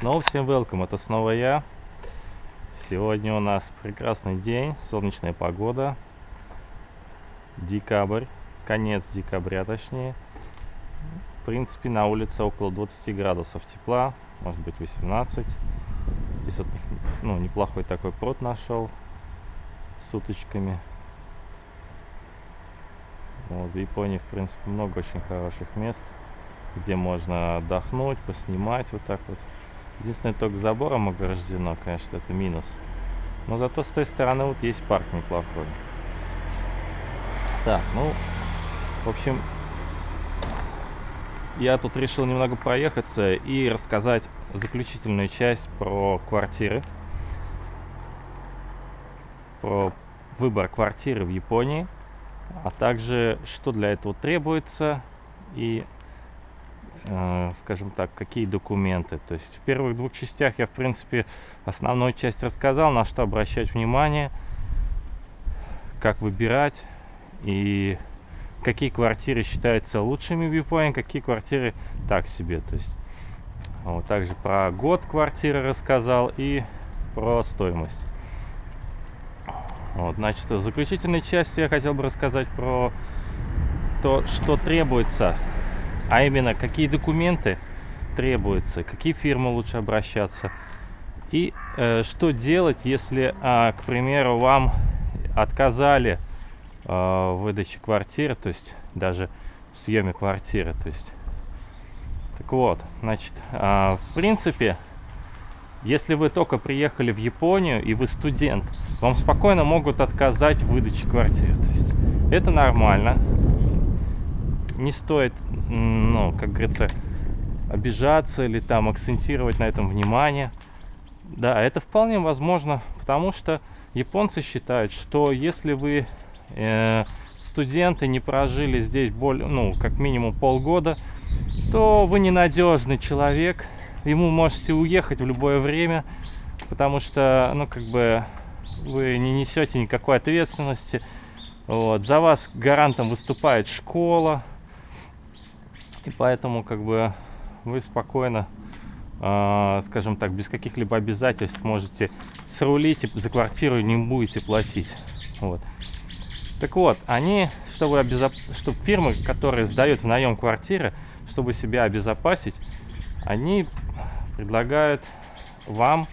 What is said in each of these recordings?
Снова всем welcome, это снова я. Сегодня у нас прекрасный день, солнечная погода. Декабрь, конец декабря точнее. В принципе, на улице около 20 градусов тепла, может быть 18. Здесь вот ну, неплохой такой пруд нашел с уточками. Вот, в Японии, в принципе, много очень хороших мест, где можно отдохнуть, поснимать вот так вот. Единственное, только забором ограждено, конечно, это минус. Но зато с той стороны вот есть парк неплохой. Так, ну, в общем, я тут решил немного проехаться и рассказать заключительную часть про квартиры. Про выбор квартиры в Японии, а также что для этого требуется и скажем так, какие документы. То есть в первых двух частях я, в принципе, основную часть рассказал, на что обращать внимание, как выбирать и какие квартиры считаются лучшими в Японии, какие квартиры так себе. То есть вот, также про год квартиры рассказал и про стоимость. Вот, значит, в заключительной части я хотел бы рассказать про то, что требуется а именно какие документы требуются, какие фирмы лучше обращаться и э, что делать, если, э, к примеру, вам отказали э, в выдаче квартиры, то есть даже в съеме квартиры, то есть. Так вот, значит, э, в принципе, если вы только приехали в Японию и вы студент, вам спокойно могут отказать в выдаче квартиры. То есть это нормально не стоит, ну, как говорится, обижаться или там акцентировать на этом внимание. Да, это вполне возможно, потому что японцы считают, что если вы э, студенты не прожили здесь более, ну, как минимум полгода, то вы ненадежный человек, ему можете уехать в любое время, потому что, ну, как бы, вы не несете никакой ответственности. Вот. За вас гарантом выступает школа, и поэтому как бы вы спокойно, э, скажем так, без каких-либо обязательств можете срулить и за квартиру не будете платить. Вот. Так вот, они, чтобы, обезоп... чтобы фирмы, которые сдают в наем квартиры, чтобы себя обезопасить, они предлагают вам,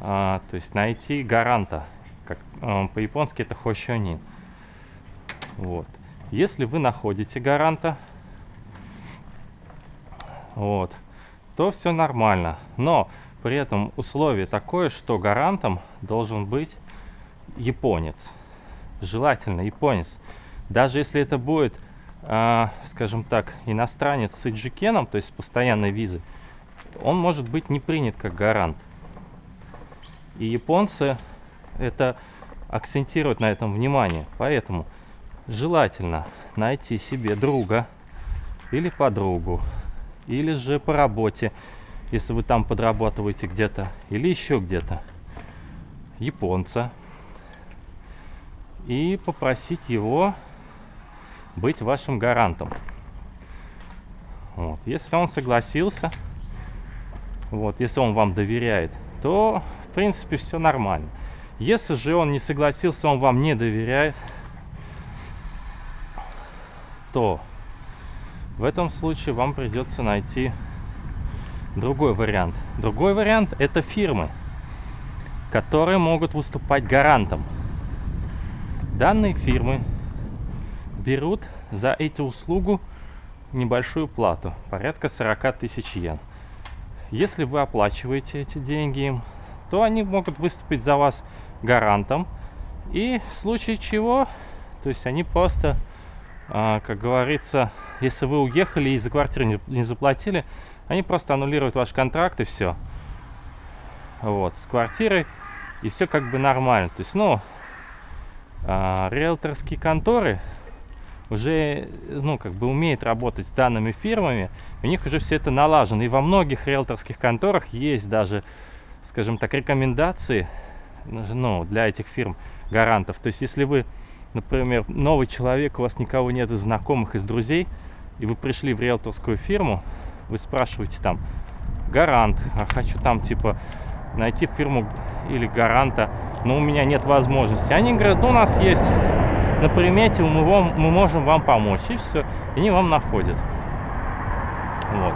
а, то есть найти гаранта. Как, а, по-японски это хошонин. Вот. Если вы находите гаранта, вот, то все нормально. Но при этом условие такое, что гарантом должен быть японец. Желательно японец. Даже если это будет, э, скажем так, иностранец с иджикеном, то есть с постоянной визой, он может быть не принят как гарант. И японцы это акцентируют на этом внимание. Поэтому желательно найти себе друга или подругу, или же по работе, если вы там подрабатываете где-то, или еще где-то, японца, и попросить его быть вашим гарантом. Вот. Если он согласился, вот, если он вам доверяет, то, в принципе, все нормально. Если же он не согласился, он вам не доверяет, то в этом случае вам придется найти другой вариант. Другой вариант это фирмы, которые могут выступать гарантом. Данные фирмы берут за эти услугу небольшую плату, порядка 40 тысяч йен. Если вы оплачиваете эти деньги им, то они могут выступить за вас гарантом. И в случае чего, то есть они просто, а, как говорится, если вы уехали и за квартиру не, не заплатили, они просто аннулируют ваш контракт и все. Вот, с квартирой, и все как бы нормально. То есть, ну, а, риэлторские конторы уже, ну, как бы умеют работать с данными фирмами, у них уже все это налажено. И во многих риэлторских конторах есть даже, скажем так, рекомендации, ну, для этих фирм гарантов. То есть, если вы, например, новый человек, у вас никого нет из знакомых, из друзей, и вы пришли в риэлторскую фирму, вы спрашиваете там, гарант, а хочу там типа найти фирму или гаранта, но у меня нет возможности. Они говорят, ну у нас есть на примете, мы, вам, мы можем вам помочь, и все, и они вам находят. Вот.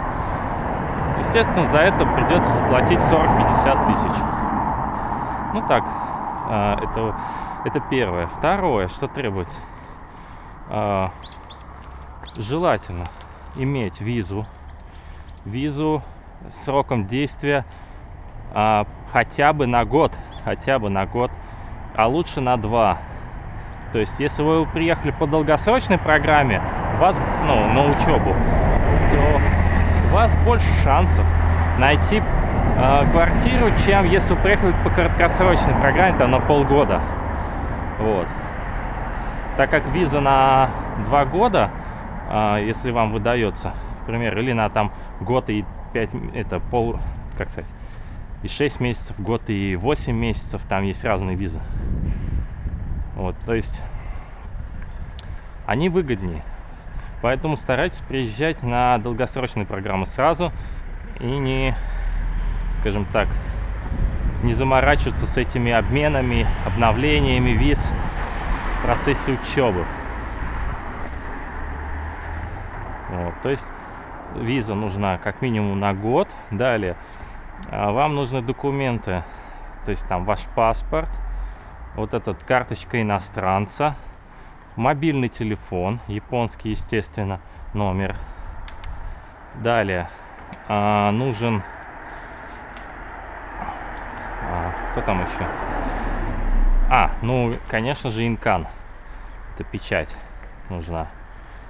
Естественно, за это придется заплатить 40-50 тысяч. Ну так, а, это, это первое. Второе, что требуется. Желательно иметь визу. Визу сроком действия а, хотя бы на год. Хотя бы на год. А лучше на два. То есть, если вы приехали по долгосрочной программе, вас, ну, на учебу, то у вас больше шансов найти э, квартиру, чем если вы приехали по краткосрочной программе, там на полгода. Вот. Так как виза на два года, если вам выдается, например, или на там год и пять, это пол, как сказать, и 6 месяцев, год и 8 месяцев, там есть разные визы. Вот, то есть они выгоднее. Поэтому старайтесь приезжать на долгосрочные программы сразу и не, скажем так, не заморачиваться с этими обменами, обновлениями виз в процессе учебы. Вот, то есть виза нужна как минимум на год. Далее а, вам нужны документы, то есть там ваш паспорт, вот этот карточка иностранца, мобильный телефон, японский, естественно, номер. Далее а, нужен... А, кто там еще? А, ну, конечно же, инкан. Это печать нужна.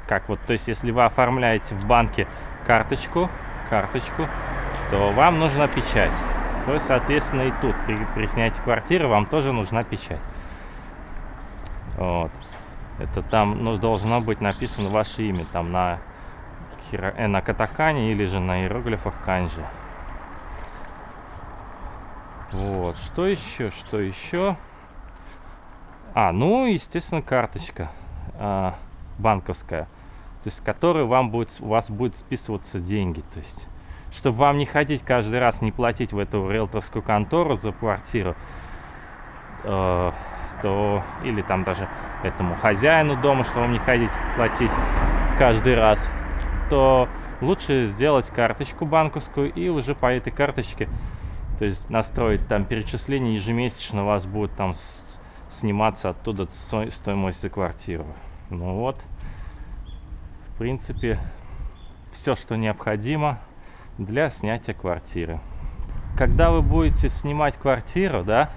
Как вот, то есть, если вы оформляете в банке карточку, карточку, то вам нужна печать. То есть, соответственно, и тут при, при снятии квартиры вам тоже нужна печать. Вот. Это там ну, должно быть написано ваше имя там на, хиро... э, на катакане или же на иероглифах канджи. Вот. Что еще? Что еще? А, ну, естественно, карточка э, банковская, то есть, с вам будет, у вас будет списываться деньги. То есть, чтобы вам не ходить каждый раз, не платить в эту риэлторскую контору за квартиру, э, то или там даже этому хозяину дома, что вам не ходить платить каждый раз, то лучше сделать карточку банковскую и уже по этой карточке, то есть настроить там перечисление ежемесячно у вас будет там сниматься оттуда стоимость за квартиру. Ну вот, в принципе, все, что необходимо для снятия квартиры. Когда вы будете снимать квартиру, да,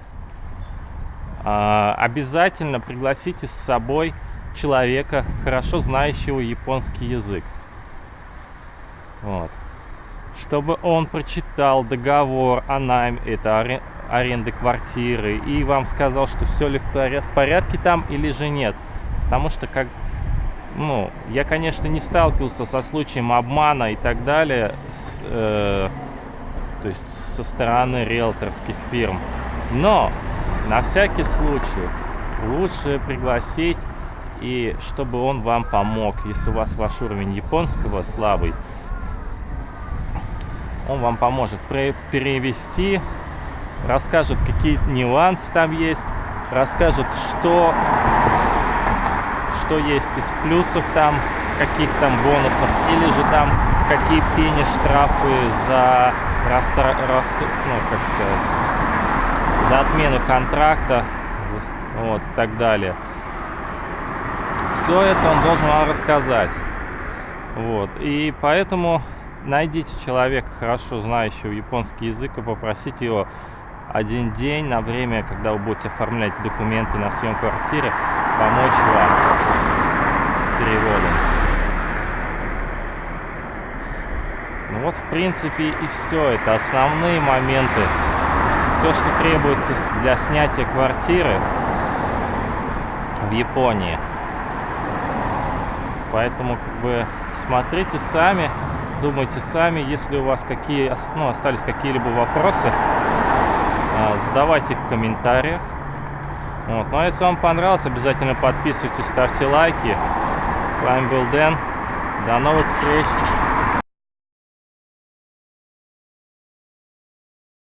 а, обязательно пригласите с собой человека, хорошо знающего японский язык. Вот. Чтобы он прочитал договор о найме, это аренды квартиры, и вам сказал, что все ли в порядке там или же нет. Потому что, как, ну, я, конечно, не сталкивался со случаем обмана и так далее, с, э, то есть со стороны риэлторских фирм. Но на всякий случай лучше пригласить и чтобы он вам помог. Если у вас ваш уровень японского слабый, он вам поможет перевести, расскажет, какие нюансы там есть, расскажет, что, что есть из плюсов там, каких там бонусов, или же там какие пени штрафы за раста, раст, ну, как сказать, за отмену контракта, вот, так далее. Все это он должен вам рассказать. Вот, и поэтому найдите человека, хорошо знающего японский язык, и попросите его один день на время, когда вы будете оформлять документы на съем квартиры, помочь вам с переводом. Ну вот, в принципе, и все. Это основные моменты все, что требуется для снятия квартиры в Японии. Поэтому как бы смотрите сами, думайте сами, если у вас какие ну, остались какие-либо вопросы, задавайте их в комментариях. Вот. Ну а если вам понравилось, обязательно подписывайтесь, ставьте лайки. С вами был Дэн. До новых встреч!